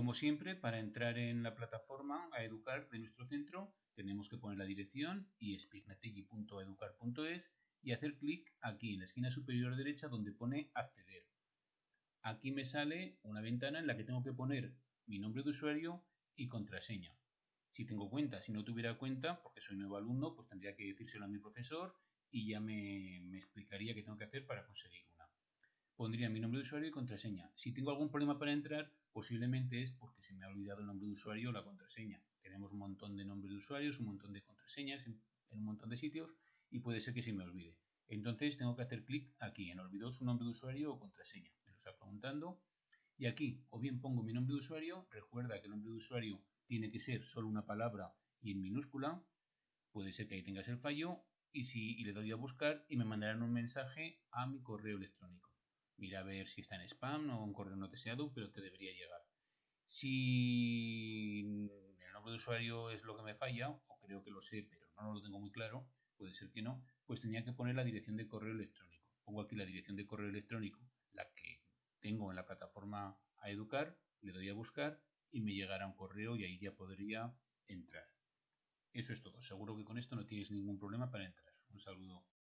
Como siempre, para entrar en la plataforma a educar de nuestro centro, tenemos que poner la dirección y y hacer clic aquí en la esquina superior derecha donde pone acceder. Aquí me sale una ventana en la que tengo que poner mi nombre de usuario y contraseña. Si tengo cuenta, si no tuviera cuenta, porque soy nuevo alumno, pues tendría que decírselo a mi profesor y ya me, me explicaría qué tengo que hacer para conseguir una. Pondría mi nombre de usuario y contraseña. Si tengo algún problema para entrar, posiblemente es porque se me ha olvidado el nombre de usuario o la contraseña. Tenemos un montón de nombres de usuarios, un montón de contraseñas en, un montón de sitios y puede ser que se me olvide. Entonces tengo que hacer clic aquí en olvidó su nombre de usuario o contraseña. Me lo está preguntando. Y aquí o bien pongo mi nombre de usuario, recuerda que el nombre de usuario tiene que ser solo una palabra y en minúscula. Puede ser que ahí tengas el fallo y, si, y le doy a buscar y me mandarán un mensaje a mi correo electrónico. Mira a ver si está en spam o en correo no deseado, pero te debería llegar. Si el nombre de usuario es lo que me falla, o creo que lo sé, pero no lo tengo muy claro, puede ser que no, pues tenía que poner la dirección de correo electrónico. Pongo aquí la dirección de correo electrónico, la que tengo en la plataforma a educar, le doy a buscar y me llegará un correo y ahí ya podría entrar. Eso es todo. Seguro que con esto no tienes ningún problema para entrar. Un saludo.